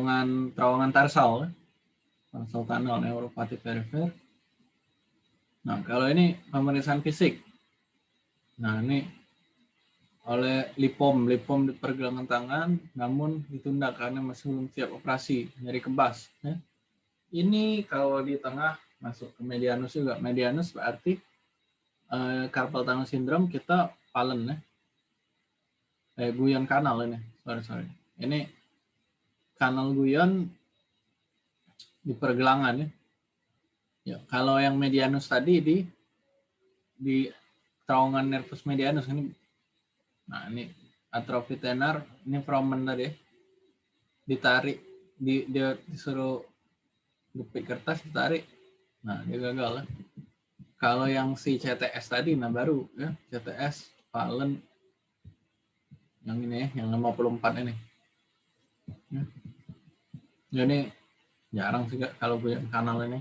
terowongan terowongan tarsal, tarsal tunnel neuropati perifer. Nah, kalau ini pemeriksaan fisik. Nah, ini oleh Lipom, Lipom di pergelangan tangan, namun ditunda karena masih belum siap operasi, nyari kebas. Ya. Ini kalau di tengah masuk ke medianus juga. Medianus berarti eh, carpal tunnel syndrome kita palen ya. Eh, guyon kanal ini, sorry sorry. Ini kanal guyon di pergelangan ya. Ya, kalau yang medianus tadi di di terowongan nervus medianus ini nah ini atrofi tenar ini fromen tadi ya. ditarik di dia disuruh gepik kertas ditarik nah dia gagal ya. kalau yang si CTS tadi nah baru ya CTS Valen yang ini ya yang 54 ini ya. Jadi jarang sih kak kalau gue kanal ini.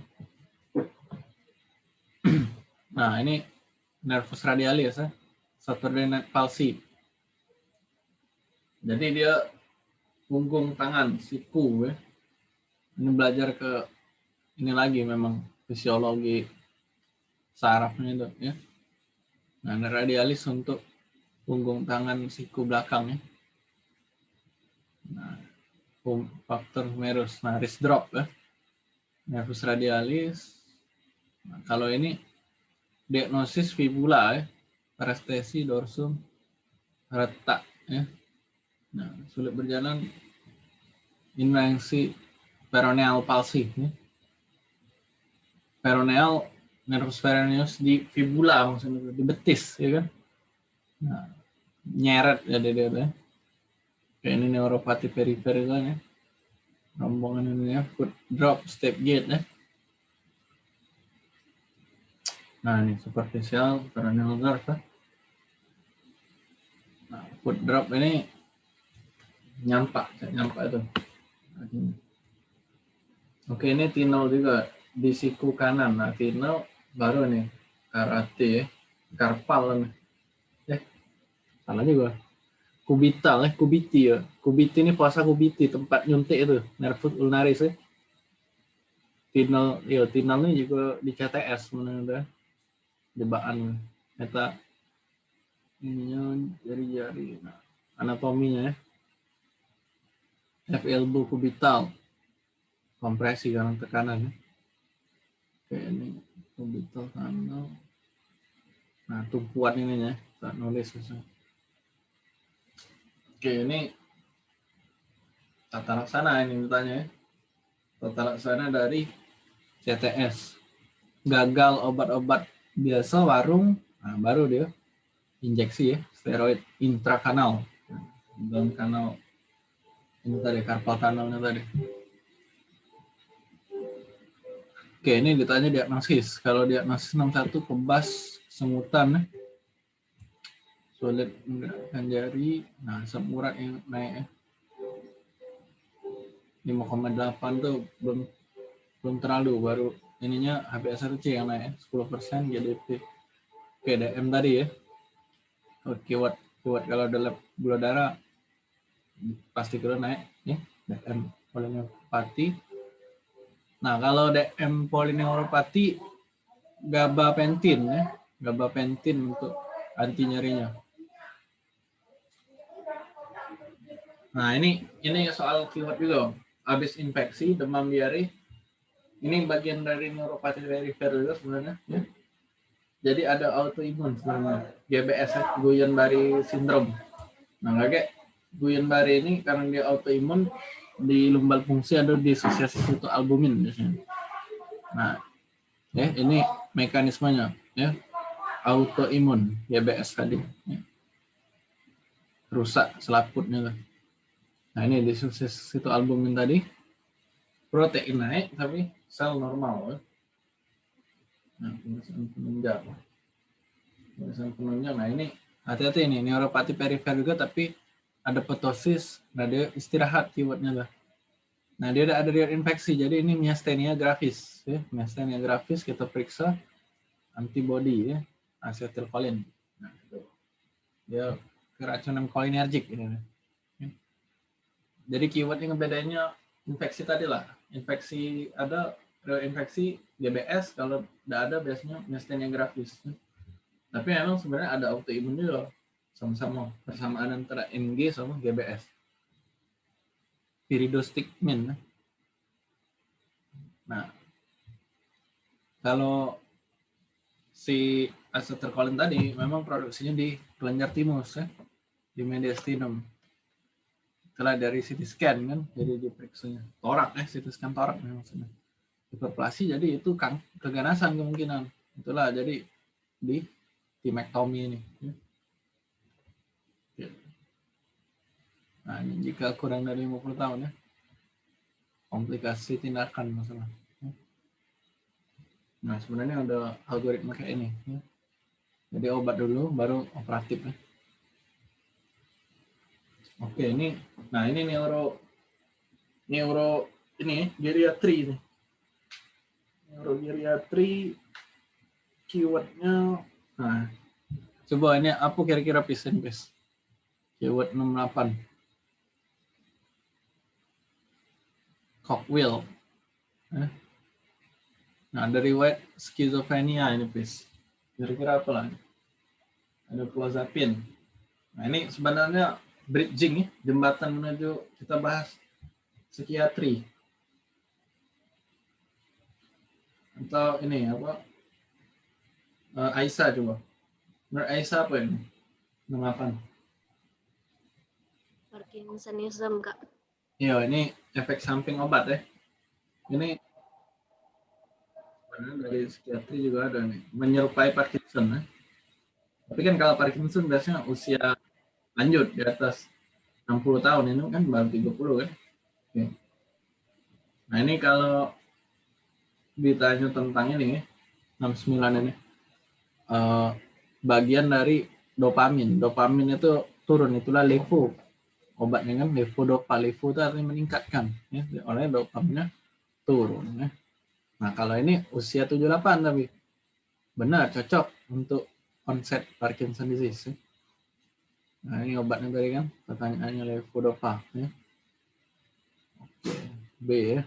Nah ini nervus radialis ya. Saturday night palsy. Jadi dia punggung tangan siku ya. Ini belajar ke ini lagi memang fisiologi sarafnya itu ya. Nah radialis untuk punggung tangan siku belakang ya. Nah faktor humerus nah wrist drop ya nervus radialis nah, kalau ini diagnosis fibula ya, parestesi dorsum retak ya. Nah, sulit berjalan invensi peroneal palsi ya. Peroneal nervus peroneus di fibula maksudnya di betis ya kan. Nah, nyeret ya dia, dia, Kayak ini neuropati perifer kan ya. Rombongan ini ya, foot drop, step gate ya. Nah, ini superficial peroneal nerve. Ya. Nah, foot drop ini nyampak, nyampak itu. Oke, ini tinol juga di siku kanan. Nah, tinol baru nih karate ya, karpal nih. Eh, salah juga. Kubital ya, kubiti ya. Kubiti ini puasa kubiti, tempat nyuntik itu, nervus ulnaris ya. Tinol, iya, tinol ini juga di CTS menurut jebakan eta ininya jari-jari nah, anatominya ya F elbow kubital kompresi karena tekanan ya. oke ini kubital kanal nah tumpuan ininya tak nulis susah oke ini tata laksana ini bertanya ya. Tata laksana dari CTS gagal obat-obat biasa warung nah baru dia injeksi ya steroid intrakanal. Dalam kanal ini tadi karpal kanalnya tadi. Oke ini ditanya diagnosis. Kalau diagnosis 61 kebas semutan ya. Menggerakkan jari nah asam urat yang naik ya. 5,8 tuh belum belum terlalu baru ininya HbA1c yang naik 10% GDP oke DM tadi ya oke kuat kuat kalau dalam gula darah pasti kalau naik ya. DM polineuropati nah kalau DM polineuropati gabapentin ya gabapentin untuk anti nyerinya nah ini ini soal keyword juga habis infeksi demam diare ini bagian dari neuropati perifer juga sebenarnya ya. Jadi ada autoimun sebenarnya, GBS Guillain-Barré syndrome. Nah, kayak Guillain-Barré ini karena dia autoimun di lumbal fungsi ada disosiasi itu albumin biasanya. Nah, ya ini mekanismenya ya. Autoimun GBS tadi. Ya. Rusak selaputnya. Nah, ini disosiasi itu albumin tadi. Protein naik tapi sel normal. Ya. Nah, pemeriksaan penunjang. Pemeriksaan penunjang. Nah, ini hati-hati ini neuropati perifer juga tapi ada petosis. Nah, dia istirahat keywordnya lah. Nah, dia ada riwayat infeksi. Jadi ini miastenia gravis, ya. Miastenia gravis kita periksa antibody ya, asetilkolin. Nah, itu. Dia keracunan kolinergik ini. Jadi keywordnya bedanya infeksi tadi lah. Infeksi ada infeksi GBS kalau tidak ada biasanya miastenia gravis. Tapi memang sebenarnya ada autoimun juga sama-sama persamaan antara MG sama GBS. Piridostigmin. Nah, kalau si acetylcholine tadi memang produksinya di kelenjar timus ya, di mediastinum. Setelah dari CT scan kan, jadi diperiksanya torak ya, CT scan torak maksudnya. Hiperplasi jadi itu kan keganasan kemungkinan. Itulah jadi di timektomi ini. Ya. Nah, ini jika kurang dari 50 tahun ya. Komplikasi tindakan masalah. Ya. Nah, sebenarnya ada algoritma kayak ini. Ya. Jadi obat dulu, baru operatif. Ya. Oke, ini, nah ini neuro, neuro ini geriatri ini. Neurogeriatri keywordnya Nah, coba ini apa kira-kira pisen guys? Keyword 68. Cockwheel. Nah, dari white skizofrenia ini, please. Kira-kira apa lah? Ada clozapine. Nah, ini sebenarnya bridging ya, jembatan menuju kita bahas psikiatri. Atau ini apa? uh, Aisyah coba. Menurut Aisyah apa ini? Mengapa? Parkinsonism, Kak. Iya, ini efek samping obat ya. Ini dari psikiatri juga ada nih, menyerupai Parkinson ya. Tapi kan kalau Parkinson biasanya usia lanjut di atas 60 tahun ini kan baru 30 kan. Oke. Nah ini kalau ditanya tentang ini 69 ini uh, bagian dari dopamin. Dopamin itu turun, itulah levo. Obatnya kan levodopa. Levo itu artinya meningkatkan. Ya. Oleh dopaminnya turun. Ya. Nah kalau ini usia 78 tapi benar cocok untuk onset Parkinson disease. Ya. Nah ini obatnya tadi kan pertanyaannya levodopa. Ya. Oke, B ya.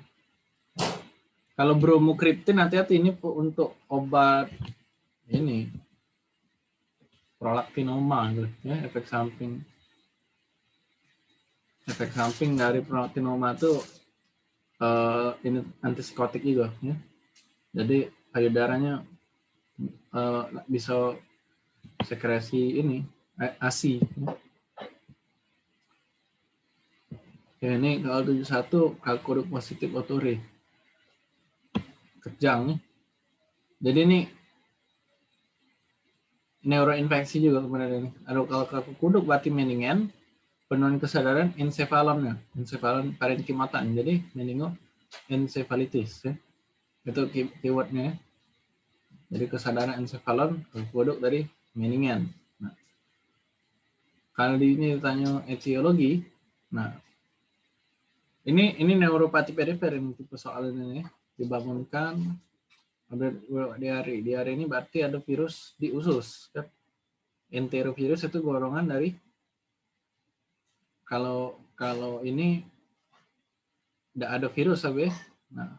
Kalau bromokriptin hati-hati ini untuk obat ini prolaktinoma gitu ya efek samping efek samping dari prolaktinoma itu uh, ini antipsikotik juga ya jadi payudaranya uh, bisa sekresi ini ASI ya. ini kalau 71 kalkuruk positif otore kejang jadi ini neuroinfeksi juga sebenarnya ini. Ada kalau kaku kuduk berarti mendingan penurunan kesadaran encephalonnya, encephalon parenkimatan. Jadi meningo encephalitis ya. Itu keywordnya. Jadi kesadaran encephalon kuduk dari meningan. Di ini ditanya etiologi, nah ini ini neuropati perifer ini tipe soal ini ya. dibangunkan ada diare. Diare ini berarti ada virus di usus. Kan? Enterovirus itu golongan dari kalau kalau ini tidak ada virus tapi nah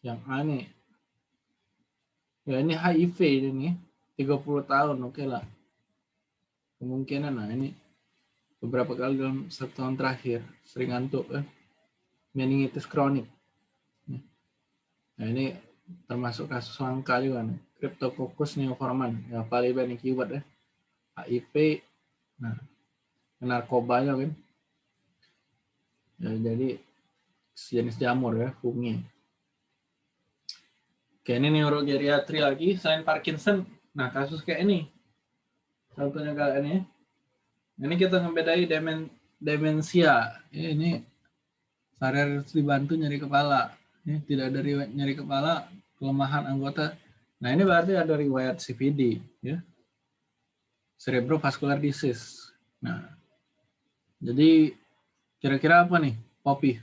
yang aneh ya ini HIV ini 30 tahun oke okay lah kemungkinan nah ini beberapa kali dalam satu tahun terakhir sering ngantuk eh. meningitis kronik nah ini termasuk kasus langka juga nih. Cryptococcus neoforman, ya paling banyak keyword ya. HIV, nah narkoba ya kan. Ya, jadi jenis jamur ya, fungi. Oke, ini neurogeriatri lagi, selain Parkinson. Nah, kasus kayak ini. Contohnya kayak ini. Ini kita ngebedai demen, demensia. Ya, ini harus dibantu nyari kepala. Ya, tidak ada riwayat nyeri kepala, kelemahan anggota. Nah ini berarti ada riwayat CVD, ya, cerebrovascular disease. Nah, jadi kira-kira apa nih, Poppy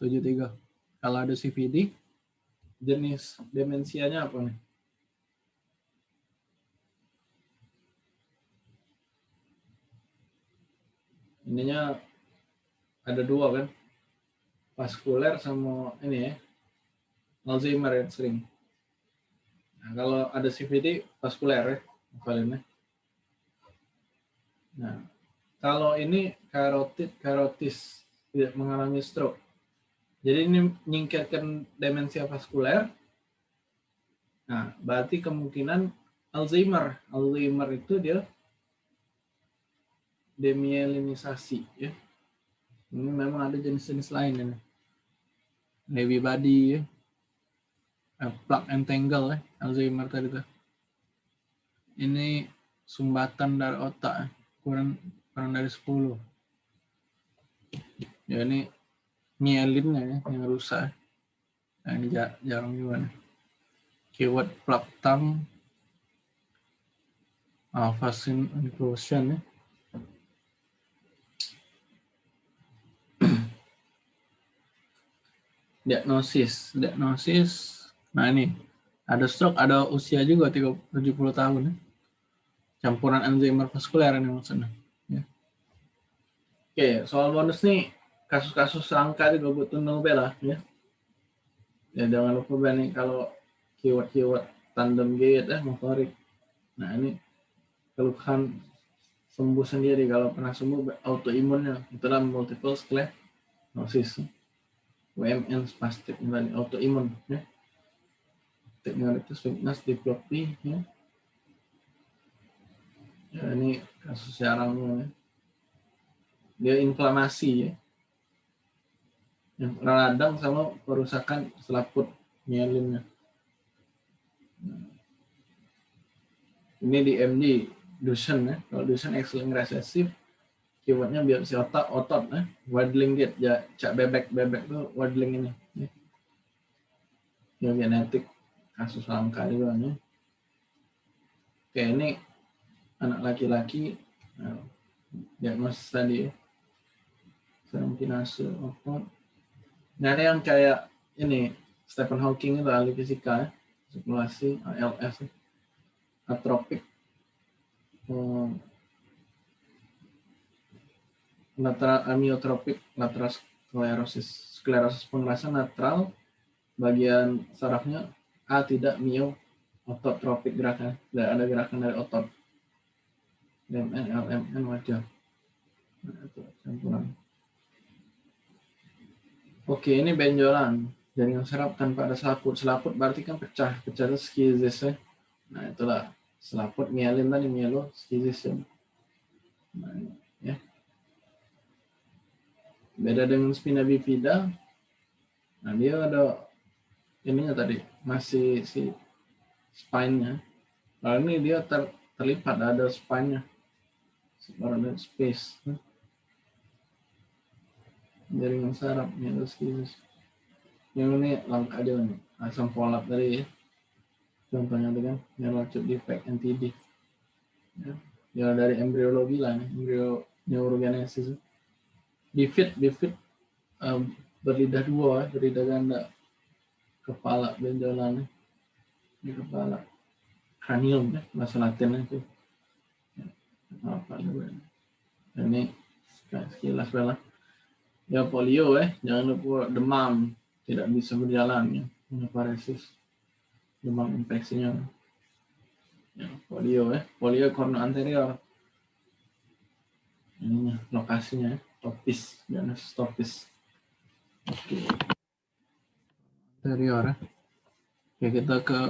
73? Kalau ada CVD, jenis demensianya apa nih? Ininya ada dua kan? vaskuler sama ini ya Alzheimer yang sering. Nah, kalau ada CVD vaskuler ya hafalinnya. Nah, kalau ini karotid karotis tidak mengalami stroke. Jadi ini menyingkirkan demensia vaskuler. Nah, berarti kemungkinan Alzheimer. Alzheimer itu dia demyelinisasi ya. Ini memang ada jenis-jenis lain ini. Lewy body ya. Uh, plug and tangle ya, Alzheimer tadi tuh. Ini sumbatan dari otak ya. kurang kurang dari 10. Ya ini mielinnya ya, yang rusak. Nah, ini jarang juga nih. Keyword plug tongue. Vaccine inclusion ya. Diagnosis. Diagnosis nah ini. Ada stroke ada usia juga 70 tahun ya. campuran Alzheimer vaskuler ini maksudnya ya. oke soal bonus nih kasus-kasus langka juga butuh Nobel lah ya. Ya jangan lupa nih kalau keyword-keyword tandem gate eh motorik. Nah ini keluhan sembuh sendiri. Kalau pernah sembuh autoimunnya. Itulah multiple sclerosis WMN spastik dan autoimun ya. Teknologi weakness diplopy ya. ya. ini kasus jarang ya. Dia inflamasi ya. Yang radang sama perusakan selaput mielinnya. Ini di MD Duchenne ya. Kalau Duchenne X-linked recessive keywordnya biopsi otot otot eh waddling gate ya cak bebek bebek tuh waddling ini. Ya. ya genetik kasus langka juga nih. Oke ini anak laki-laki nah, diagnosis tadi ya kinase otot nah ada yang kayak ini Stephen Hawking itu ahli fisika ya sirkulasi ALS atropik. Hmm, lateral amiotropik lateral sklerosis sklerosis pengerasa netral bagian sarafnya A tidak mio ototropik gerakan. Tidak ada gerakan dari otot. LMN LMN wajah nah, campuran. Oke ini benjolan. Jaringan saraf tanpa ada selaput. Selaput berarti kan pecah. Pecah itu skizis ya. Nah itulah selaput mielin tadi mielo skizis ya. Nah, ya Beda dengan spina bifida, nah dia ada ininya tadi, masih si spine-nya. Lalu ini dia ter, terlipat, ada spine-nya. Ada space. Jaringan saraf, ini skizis. Yang ini langka aja nih, asam folat tadi ya. Contohnya dengan neurologic defect NTD. Ya, dari embriologi lah, nih, embrio neurogenesis bifid bifid um, berlidah dua berlidah ganda. Kepala benjolan di kepala. Cranium ya bahasa Latin itu. Ya, apa ini sekilas lah. Ya polio eh jangan lupa demam. Tidak bisa berjalan ya. Paresis. Demam infeksinya. Ya, polio eh. Polio korno anterior. Ini lokasinya topis jangan topis oke. Anterior ya. Oke kita ke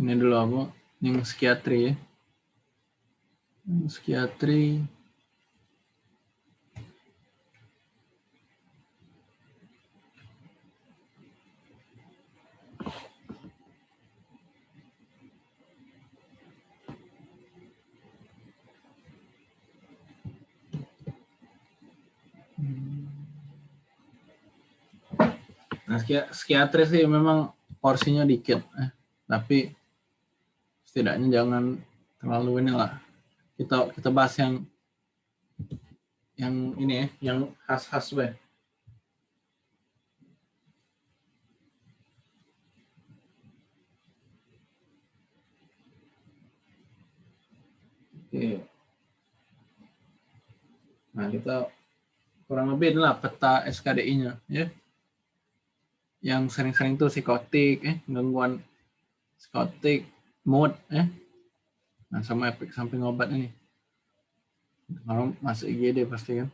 ini dulu apa yang psikiatri ya. Psikiatri Nah, psikiatri sih memang porsinya dikit, eh. tapi setidaknya jangan terlalu inilah. Kita kita bahas yang yang ini ya, yang khas-khas be. Oke. Nah, kita kurang lebih inilah peta SKDI-nya ya. Yang sering-sering tuh psikotik, eh, gangguan psikotik, mood, eh. Nah, sama efek samping obat ini. Kalau masuk IGD pasti kan.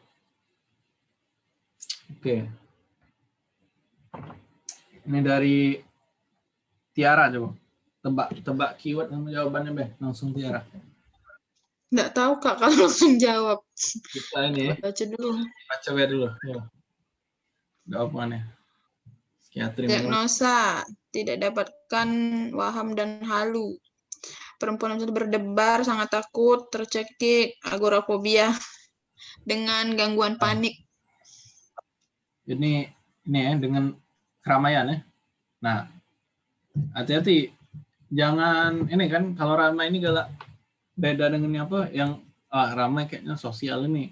Oke. Ini dari Tiara coba. Tebak tebak keyword sama jawabannya, Be. Langsung Tiara. Nggak tahu kak kalau langsung jawab. Kita ini ya. Baca dulu. Baca dulu. Ya. Jawabannya. Psikiatri. Diagnosa tidak dapatkan waham dan halu. Perempuan itu berdebar, sangat takut, tercekik, agorafobia dengan gangguan panik. Ini ini ya dengan keramaian ya. Nah, hati-hati jangan ini kan kalau ramai ini galak beda dengan apa yang ah, ramai kayaknya sosial ini.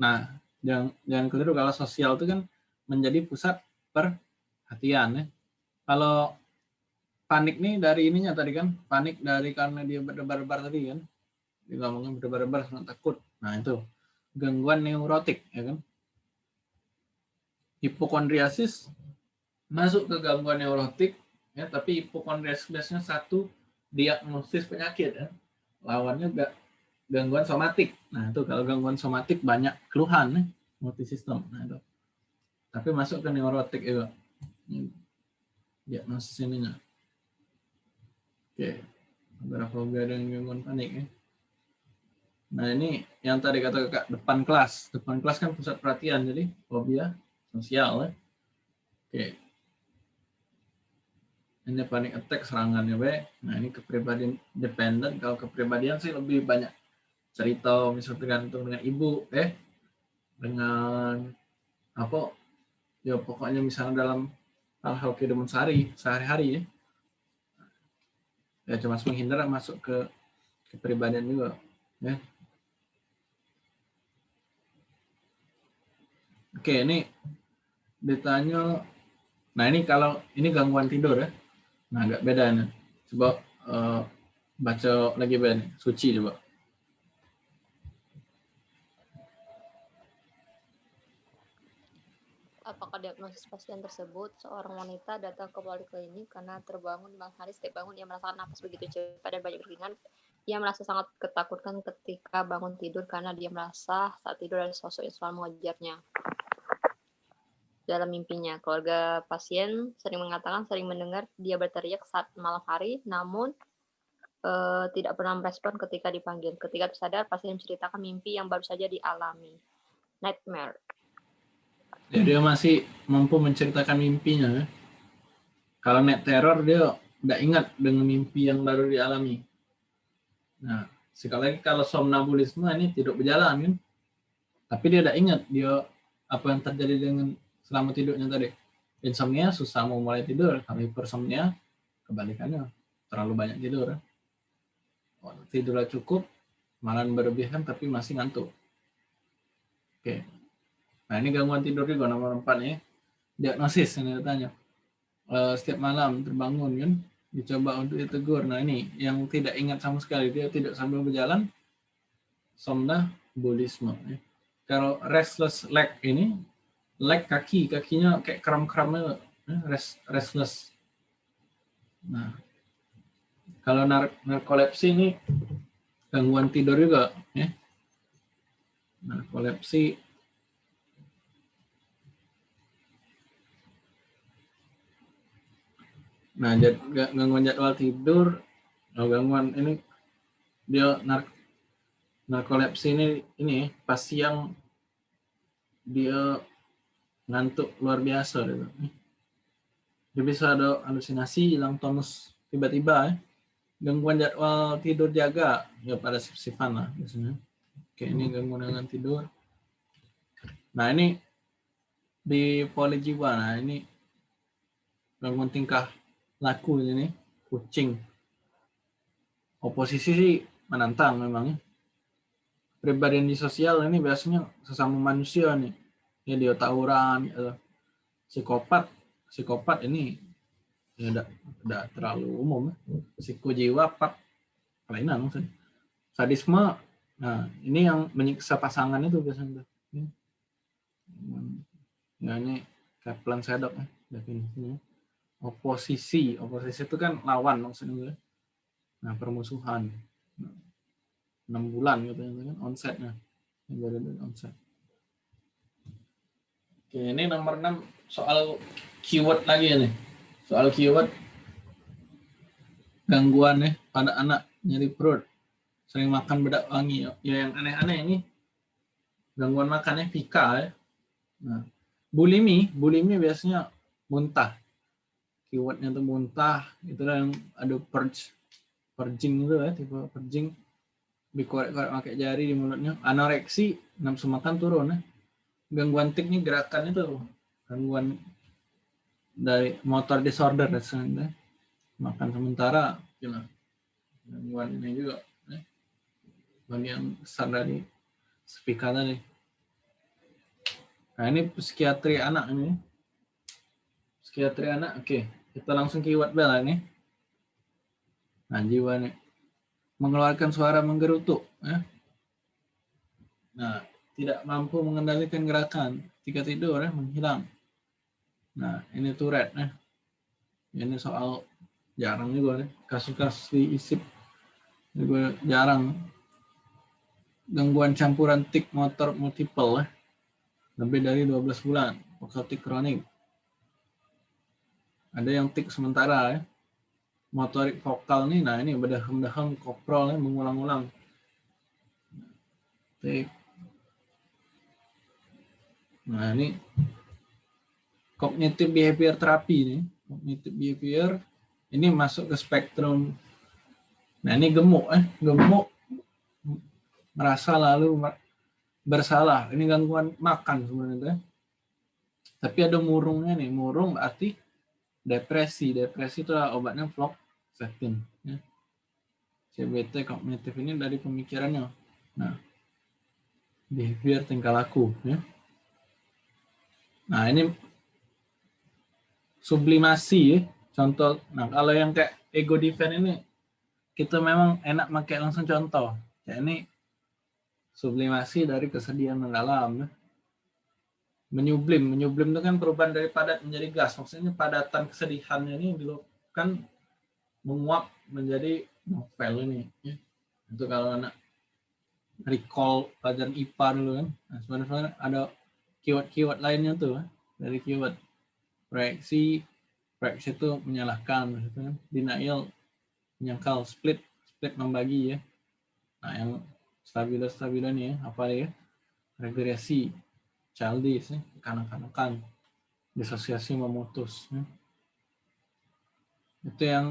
Nah, jangan jangan keliru kalau sosial itu kan menjadi pusat perhatian ya. Kalau panik nih dari ininya tadi kan, panik dari karena dia berdebar-debar tadi kan. Dia ngomongin berdebar-debar sangat takut. Nah, itu gangguan neurotik ya kan. Hipokondriasis masuk ke gangguan neurotik ya, tapi hipokondriasis biasanya satu diagnosis penyakit ya. Lawannya gak gangguan somatik. Nah, itu kalau gangguan somatik banyak keluhan nih, multisistem. Nah, itu. Tapi masuk ke neurotik juga. Diagnosis ininya. Oke. Agorafobia dan gangguan panik ya. Nah, ini yang tadi kata kakak, depan kelas. Depan kelas kan pusat perhatian, jadi fobia sosial ya. Oke. Ini panic attack serangannya, Be. Nah, ini kepribadian dependent. Kalau kepribadian sih lebih banyak cerita misalnya tergantung dengan ibu eh dengan apa ya pokoknya misalnya dalam hal-hal kehidupan sehari sehari-hari ya. Ya cuma menghindar masuk ke kepribadian juga ya. Oke ini ditanya nah ini kalau ini gangguan tidur ya. Nah agak beda nih coba uh, baca lagi Ben suci coba apakah diagnosis pasien tersebut seorang wanita datang ke poliklinik karena terbangun malam hari? Setiap bangun ia merasakan nafas begitu cepat dan banyak berkeringat. Ia merasa sangat ketakutkan ketika bangun tidur karena dia merasa saat tidur ada sosok yang selalu mengejarnya. Dalam mimpinya keluarga pasien sering mengatakan sering mendengar dia berteriak saat malam hari namun uh, tidak pernah merespon ketika dipanggil. Ketika tersadar pasien menceritakan mimpi yang baru saja dialami. Nightmare Ya, dia masih mampu menceritakan mimpinya. Kalau net teror dia tidak ingat dengan mimpi yang baru dialami. Nah, sekali lagi kalau somnambulisme ini tidak berjalan kan. Tapi dia tidak ingat dia apa yang terjadi dengan selama tidurnya tadi. Insomnia susah mau mulai tidur, kalau hipersomnia kebalikannya terlalu banyak tidur. Oh, tidurnya cukup, malah berlebihan tapi masih ngantuk. Oke, Nah ini gangguan tidur juga nomor empat ya. Diagnosis yang tanya. Uh, setiap malam terbangun kan, dicoba untuk ditegur. Nah ini yang tidak ingat sama sekali, dia tidak sambil berjalan, somnambulisme. Ya. Kalau restless leg ini, leg kaki, kakinya kayak kram-kramnya, ya, rest, restless. Nah, kalau nar narkolepsi ini gangguan tidur juga. Ya. Narkolepsi Nah, jad, gangguan jadwal tidur, oh, gangguan ini dia nar narkolepsi ini ini pas siang dia ngantuk luar biasa gitu. Dia bisa ada halusinasi, hilang tonus tiba-tiba ya. Gangguan jadwal tidur jaga ya pada sif-sifan lah biasanya. Oke, ini gangguan dengan tidur. Nah, ini di polijiwa. Nah, ini gangguan tingkah laku ini kucing oposisi sih menantang memang ya. pribadi di sosial ini biasanya sesama manusia nih ya dia tawuran ya. psikopat psikopat ini ya udah, terlalu umum ya. psikojiwa pak kelainan maksudnya sadisme nah ini yang menyiksa pasangan itu biasanya Ya ini Kaplan Sedok ya, definisinya. Oposisi, oposisi itu kan lawan maksudnya. Nah, permusuhan. Nah, enam bulan gitu kan onsetnya. Yang baru dari onset. Oke, ini nomor 6 soal keyword lagi nih. Soal keyword gangguan ya pada anak nyeri perut sering makan bedak wangi ya yang aneh-aneh ini gangguan makannya pika ya nah bulimi bulimi biasanya muntah keywordnya tuh muntah itu yang ada purge purging itu ya tipe purging. Dikorek-korek pakai jari di mulutnya. Anoreksi nafsu makan turun ya. Gangguan tiknya gerakan itu gangguan dari motor disorder rasanya makan sementara gila gangguan ini juga ya. bagian besar dari speaker tadi. Nah ini psikiatri anak ini. Psikiatri anak oke kita langsung keyword bel ini nah jiwa nih. Mengeluarkan suara menggerutu ya. nah tidak mampu mengendalikan gerakan. Ketika tidur ya, menghilang. Nah ini Tourette ya. ini soal jarang juga deh kasus-kasus di ISIP juga jarang. Gangguan campuran tik motor multiple ya. lebih dari 12 bulan. Tik kronik ada yang tik sementara ya motorik vokal nih nah ini berdahem-dahem koprol ya mengulang-ulang tik nah ini cognitive behavior terapi nih cognitive behavior ini masuk ke spektrum. Nah ini gemuk, eh gemuk merasa lalu bersalah. Ini gangguan makan sebenarnya. Tapi ada murungnya nih, murung berarti depresi. Depresi itu obatnya fluoxetine. Ya. CBT kognitif ini dari pemikirannya. Nah, behavior tingkah laku. Ya. Nah ini sublimasi ya contoh nah kalau yang kayak ego defense ini kita memang enak pakai langsung contoh ya ini sublimasi dari kesedihan mendalam ya. Menyublim menyublim itu kan perubahan dari padat menjadi gas maksudnya padatan kesedihannya ini dilakukan menguap menjadi novel ini ya. itu kalau anak recall pelajaran IPA dulu kan nah, sebenarnya ada keyword-keyword lainnya tuh ya, dari keyword proyeksi Rex itu menyalahkan, gitu kan. Denial menyangkal, split split membagi ya. Nah yang stabilo stabilo nih ya, apa ya? Regresi, childish, ya. kanak-kanakan, disosiasi memutus. Ya. Itu yang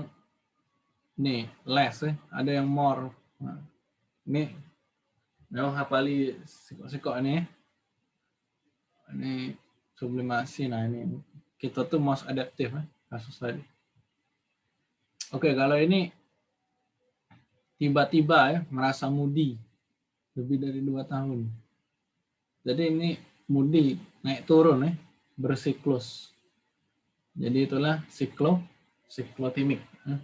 nih less ya, ada yang more. Nah, ini memang hafali sikok-sikok ini. Ya. Ini sublimasi, nah ini kita tuh most adaptive ya kasus tadi. Oke, kalau ini tiba-tiba ya merasa mudi lebih dari dua tahun. Jadi ini mudi naik turun ya bersiklus. Jadi itulah siklo siklotimik. Ya.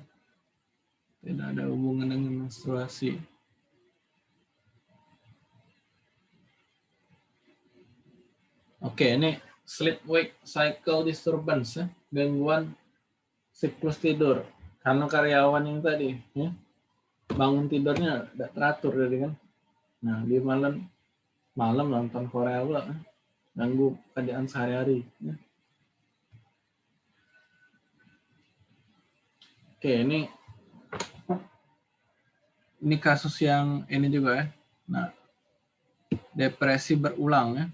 Tidak ada hubungan dengan menstruasi. Oke, ini sleep wake cycle disturbance ya gangguan siklus tidur karena karyawan yang tadi ya bangun tidurnya tidak teratur jadi kan nah di malam malam nonton Korea pula? Ganggu kerjaan sehari-hari ya. oke ini ini kasus yang ini juga ya. Nah depresi berulang ya.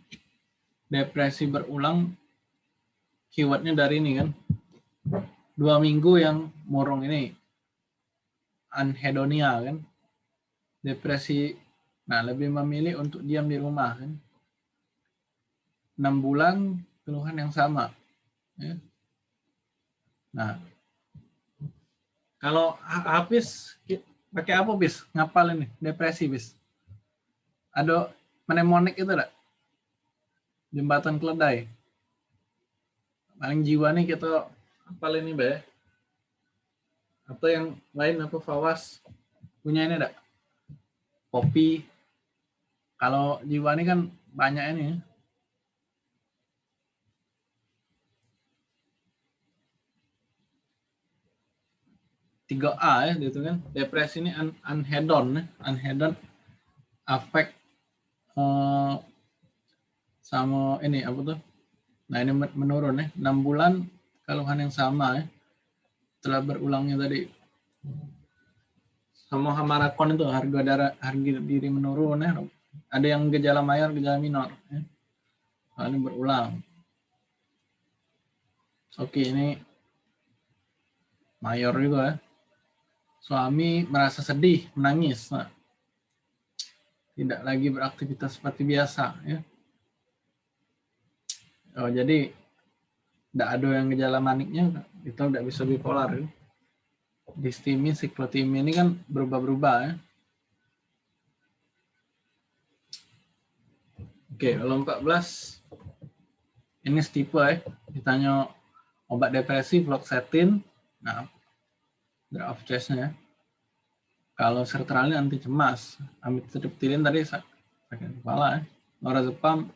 Depresi berulang keywordnya dari ini kan. Dua minggu yang murung ini anhedonia kan. Depresi nah lebih memilih untuk diam di rumah kan enam bulan keluhan yang sama ya. nah kalau habis pakai apa bis? Ngapal ini depresi bis. Ada mnemonik itu enggak jembatan keledai. Paling jiwa nih kita apa ini be atau yang lain apa fawas punya ini enggak kopi. Kalau jiwa ini kan banyak ini 3A ya gitu kan. Depresi ini un ya. unhedon affect eh, sama ini apa tuh? Nah ini men- menurun ya. 6 bulan keluhan yang sama ya. Setelah berulangnya tadi sama hamarakon itu harga darah harga diri menurun ya. Ada yang gejala mayor, gejala minor ya. Nah, ini berulang. Oke, ini mayor juga ya. Suami merasa sedih, menangis. Nah, tidak lagi beraktivitas seperti biasa ya. Oh, jadi tidak ada yang gejala maniknya itu tidak bisa bipolar. Ya. Distimi, siklotimi ini kan berubah-berubah ya. Oke, kalau 14 ini stipe ya. Ditanya obat depresi fluoxetine. Nah, of choice-nya ya. Kalau sertralin anti cemas, amitriptilin tadi sak- sakit kepala ya. Lorazepam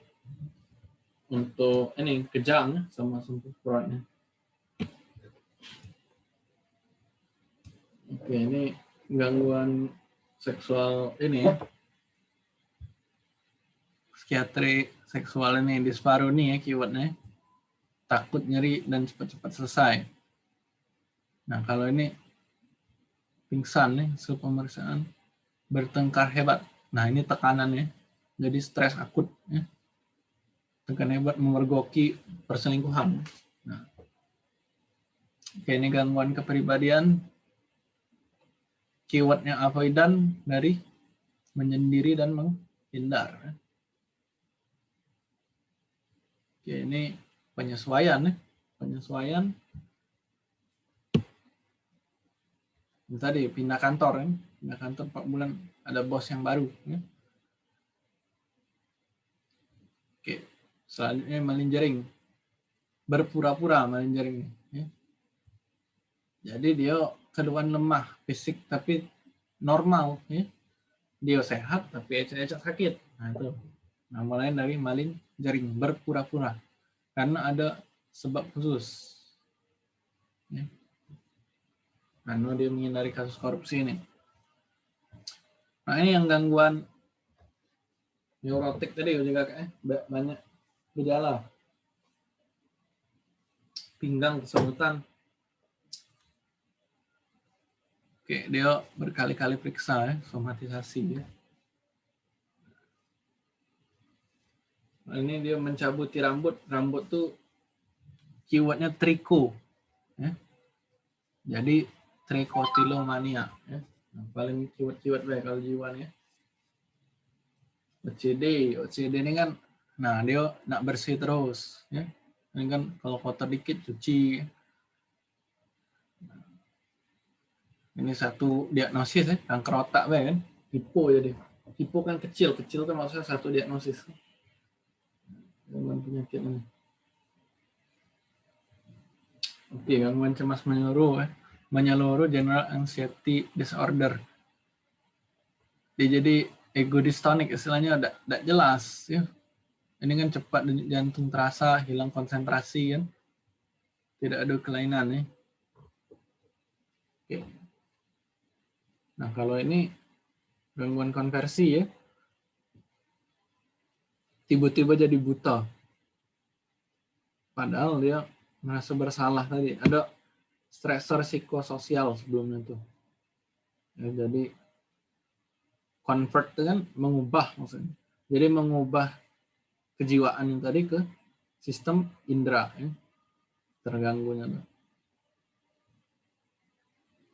untuk ini kejang ya, sama sembuh perutnya. Oke, ini gangguan seksual ini. Psikiatri seksual ini disparoni ya keywordnya. Takut nyeri dan cepat-cepat selesai. Nah, kalau ini pingsan nih, hasil pemeriksaan bertengkar hebat. Nah, ini tekanannya. Jadi stres akut ya. Tekan hebat memergoki perselingkuhan. Nah. Oke, ini gangguan kepribadian. Keywordnya avoidan dari menyendiri dan menghindar. Oke, ini penyesuaian ya. Penyesuaian Ini tadi pindah kantor kan? Pindah kantor 4 bulan ada bos yang baru ya. oke selanjutnya melinjering berpura-pura melinjering ya. jadi dia keluhan lemah fisik tapi normal ya. Dia sehat tapi ecek-ecek sakit. Nah itu. Nama lain dari maling jaring berpura-pura. Karena ada sebab khusus ya karena dia menghindari kasus korupsi ini. Nah ini yang gangguan neurotik tadi juga kayak ba- banyak gejala. Pinggang kesemutan. Oke, dia berkali-kali periksa ya, somatisasi ya. Nah, ini dia mencabuti rambut. Rambut tuh keywordnya triko. Ya. Jadi trichotillomania ya. Nah, paling keyword-keyword baik kalau jiwan ya. OCD, OCD ini kan nah dia nak bersih terus ya. Ini kan kalau kotor dikit cuci. Ini satu diagnosis ya, kanker otak baik kan. Hipo jadi. Hipo kan kecil, kecil kan maksudnya satu diagnosis. Gangguan penyakit ini. Oke, gangguan cemas menyeluruh ya menyeluruh general anxiety disorder. Dia jadi ego dystonik istilahnya tidak jelas ya. Ini kan cepat jantung terasa, hilang konsentrasi kan. Tidak ada kelainan ya. Oke. Nah, kalau ini gangguan konversi ya. Tiba-tiba jadi buta. Padahal dia merasa bersalah tadi. Ada stresor psikososial sebelumnya tuh. Ya, jadi convert kan mengubah maksudnya. Jadi mengubah kejiwaan yang tadi ke sistem indera ya. terganggunya.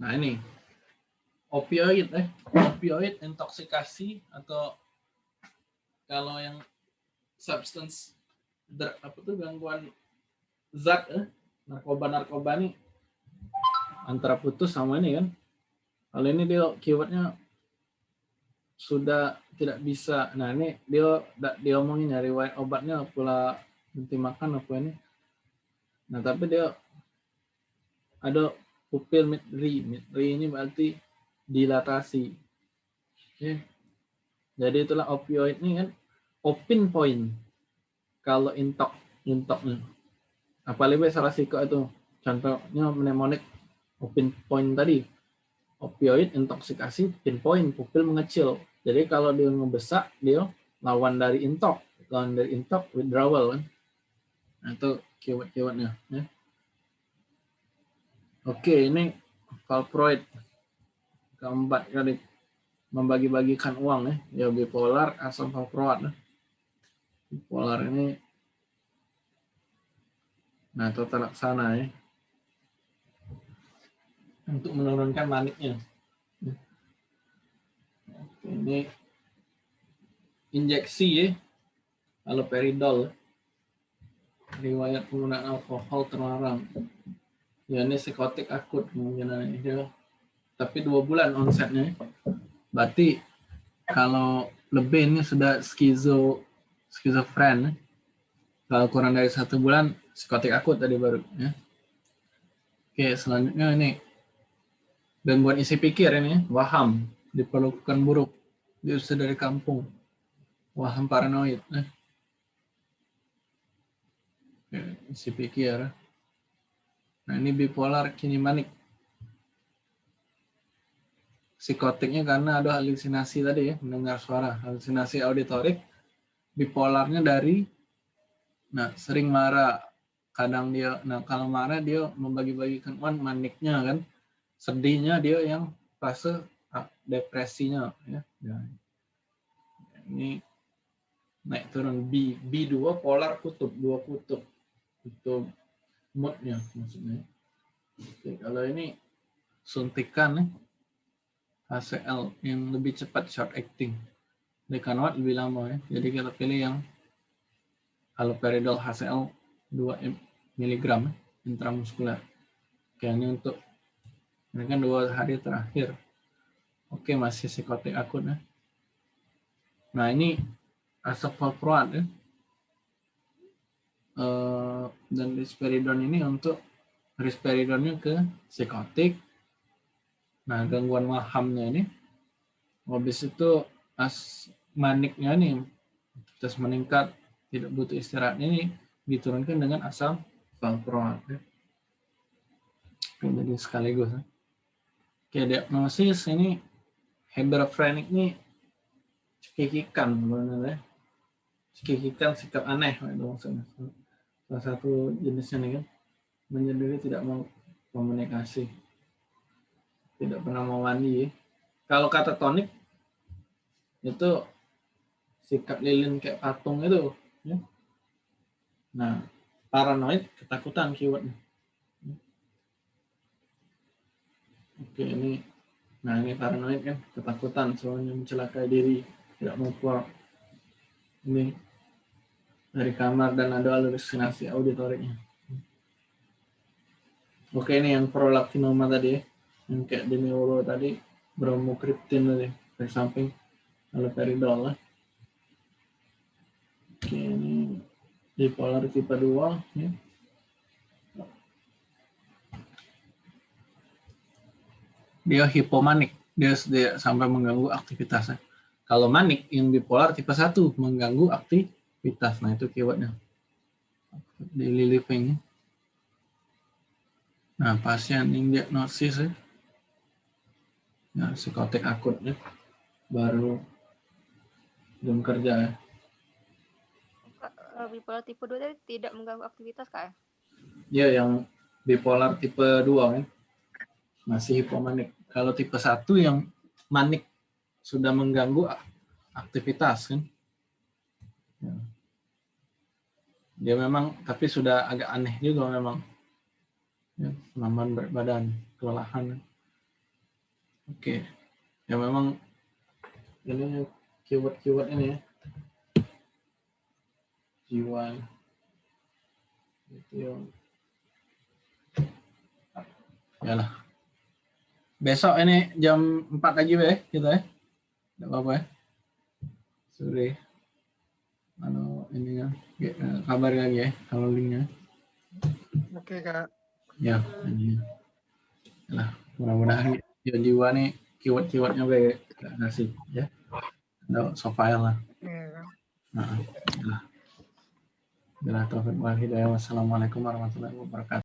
Nah ini opioid eh opioid intoksikasi atau kalau yang substance apa tuh gangguan zat eh narkoba narkoba nih antara putus sama ini kan. Kalau ini dia keywordnya sudah tidak bisa. Nah ini dia dia omongin nyari obatnya pula berhenti makan apa ini. Nah tapi dia ada pupil midri. Midri ini berarti dilatasi. Ya. Jadi itulah opioid ini kan opin point. Kalau intok, intoknya. Apalagi salah siko itu. Contohnya mnemonic open point tadi opioid intoksikasi pinpoint pupil mengecil. Jadi kalau dia ngebesak dia lawan dari intok, lawan dari intok withdrawal kan. Nah, itu keyword-keywordnya ya. Oke, ini valproate keempat kali membagi-bagikan uang ya, ya bipolar asam valproat. Ya. Bipolar ini nah tata laksana ya untuk menurunkan maniknya. Ini injeksi ya, haloperidol. Riwayat penggunaan alkohol terlarang. Ya ini psikotik akut kemungkinan ini. Tapi dua bulan onsetnya. Berarti kalau lebih ini sudah skizo skizofren. Kalau kurang dari satu bulan psikotik akut tadi baru ya. Oke, selanjutnya ini gangguan isi pikir ini waham diperlukan buruk diusir dari kampung. Waham paranoid eh. isi pikir. Nah ini bipolar kini manik. Psikotiknya karena ada halusinasi tadi ya mendengar suara. Halusinasi auditorik bipolarnya dari nah sering marah. Kadang dia nah kalau marah dia membagi-bagikan uang maniknya kan sedihnya dia yang fase depresinya ya. ya. Ini naik turun B B2 polar kutub dua kutub kutub moodnya maksudnya. Oke, kalau ini suntikan nih HCl yang lebih cepat short acting. Dekanwat lebih lama ya. Jadi kita pilih yang haloperidol HCl 2 mg intramuskuler. Oke, ini untuk ini kan dua hari terakhir. Oke, masih psikotik akut ya. Nah, ini asap valproat ya. Uh, dan risperidon ini untuk risperidonnya ke psikotik. Nah, gangguan wahamnya ini. Habis itu as maniknya nih terus meningkat tidak butuh istirahat ini diturunkan dengan asam valproat ya. Jadi sekaligus ya. Oke, diagnosis ini hebephrenic ini cekikikan sebenarnya. Cekikikan sikap aneh itu maksudnya. Salah satu jenisnya nih kan menyendiri tidak mau komunikasi. Tidak pernah mau mandi. Kalau kata tonik itu sikap lilin kayak patung itu. Ya. Nah, paranoid ketakutan keywordnya. Oke, ini nah ini paranoid kan, ketakutan soalnya mencelakai diri, tidak mau keluar. Ini dari kamar dan ada halusinasi auditoriknya. Oke, ini yang prolaktinoma tadi, yang kayak di neuro tadi, bromokriptin tadi, dari samping haloperidol lah. Oke, ini bipolar tipe 2 ya. Dia hipomanik, dia, dia sampai mengganggu aktivitasnya. Kalau manik yang bipolar tipe 1 mengganggu aktivitas. Nah, itu keywordnya. Daily living. Nah, pasien yang diagnosis ya. Nah, psikotik akut ya. Baru belum kerja ya. Eh, bipolar tipe 2 tadi tidak mengganggu aktivitas kak ya? Iya, yang bipolar tipe 2 kan. Masih hipomanik kalau tipe 1 yang manik sudah mengganggu aktivitas kan. Ya. Dia memang tapi sudah agak aneh juga memang. Ya, berat badan, kelelahan. Oke. Ya memang ini keyword-keyword ini ya. Jiwa. Itu yang Yalah besok ini jam 4 lagi ya kita ya. Tidak apa-apa ya. Sore. Kalau ini ya, kabar lagi ya kalau linknya. Oke kak. Ya, ini. Lah, mudah-mudahan ya jiwa nih keyword-keywordnya baik ngasih ya. Ada softfile lah. Iya. Nah, lah. Bila taufiq wal hidayah. Wassalamualaikum warahmatullahi wabarakatuh.